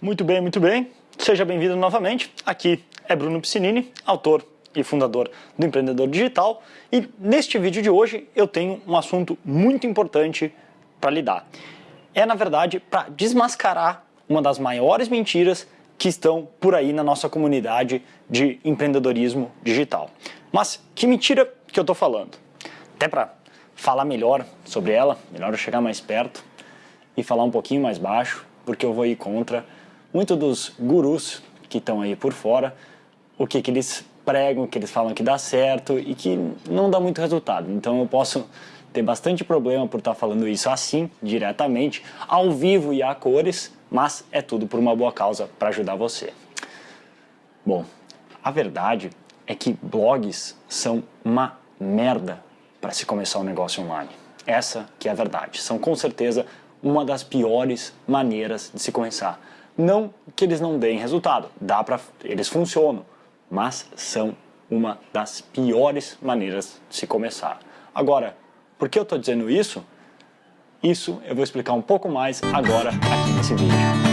Muito bem, muito bem. Seja bem-vindo novamente. Aqui é Bruno Piscinini, autor e fundador do Empreendedor Digital. E neste vídeo de hoje eu tenho um assunto muito importante para lidar. É, na verdade, para desmascarar uma das maiores mentiras que estão por aí na nossa comunidade de empreendedorismo digital. Mas que mentira que eu estou falando? Até para falar melhor sobre ela, melhor eu chegar mais perto e falar um pouquinho mais baixo, porque eu vou ir contra muito dos gurus que estão aí por fora, o que, que eles pregam, que eles falam que dá certo e que não dá muito resultado. Então eu posso ter bastante problema por estar falando isso assim, diretamente, ao vivo e a cores, mas é tudo por uma boa causa para ajudar você. Bom, a verdade é que blogs são uma merda para se começar um negócio online. Essa que é a verdade. São com certeza uma das piores maneiras de se começar. Não que eles não deem resultado, dá para eles funcionam, mas são uma das piores maneiras de se começar. Agora, por que eu estou dizendo isso? Isso eu vou explicar um pouco mais agora aqui nesse vídeo.